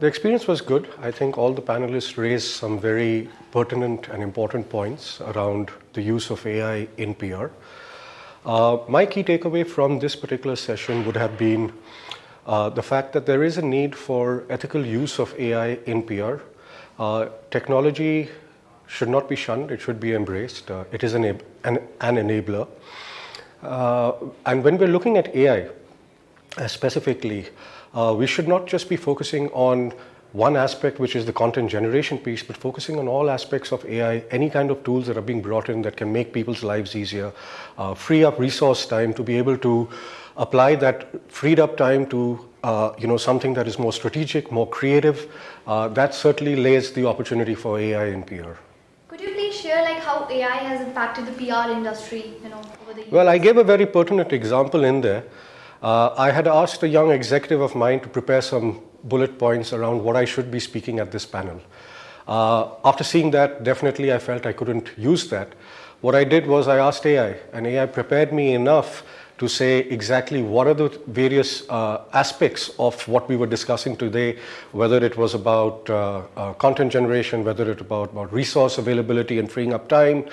the experience was good. I think all the panelists raised some very pertinent and important points around the use of AI in PR. Uh, my key takeaway from this particular session would have been uh, the fact that there is a need for ethical use of AI in PR. Uh, technology should not be shunned, it should be embraced. Uh, it is an, an, an enabler. Uh, and when we're looking at AI uh, we should not just be focusing on one aspect, which is the content generation piece, but focusing on all aspects of AI, any kind of tools that are being brought in that can make people's lives easier, uh, free up resource time to be able to apply that freed up time to uh, you know something that is more strategic, more creative. Uh, that certainly lays the opportunity for AI in PR. Could you please share like how AI has impacted the PR industry, you know, over the years? Well, I gave a very pertinent example in there. Uh, I had asked a young executive of mine to prepare some bullet points around what I should be speaking at this panel. Uh, after seeing that, definitely I felt I couldn't use that. What I did was I asked AI, and AI prepared me enough to say exactly what are the various uh, aspects of what we were discussing today, whether it was about uh, uh, content generation, whether it about, about resource availability and freeing up time,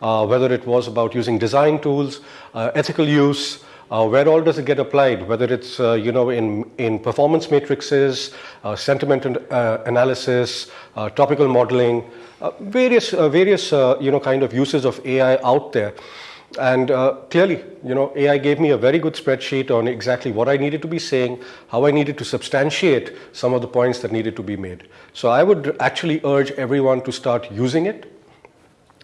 uh, whether it was about using design tools, ethical use, uh, where all does it get applied? Whether it's uh, you know in in performance matrices, uh, sentiment uh, analysis, uh, topical modeling, uh, various various you know kind of uses of AI out there. And clearly, you know, AI gave me a very good spreadsheet on exactly what I needed to be saying, how I needed to substantiate some of the points that needed to be made. So I would actually urge everyone to start using it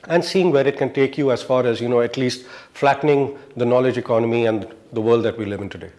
and seeing where it can take you as far as, you know, at least flattening the knowledge economy and the world that we live in today.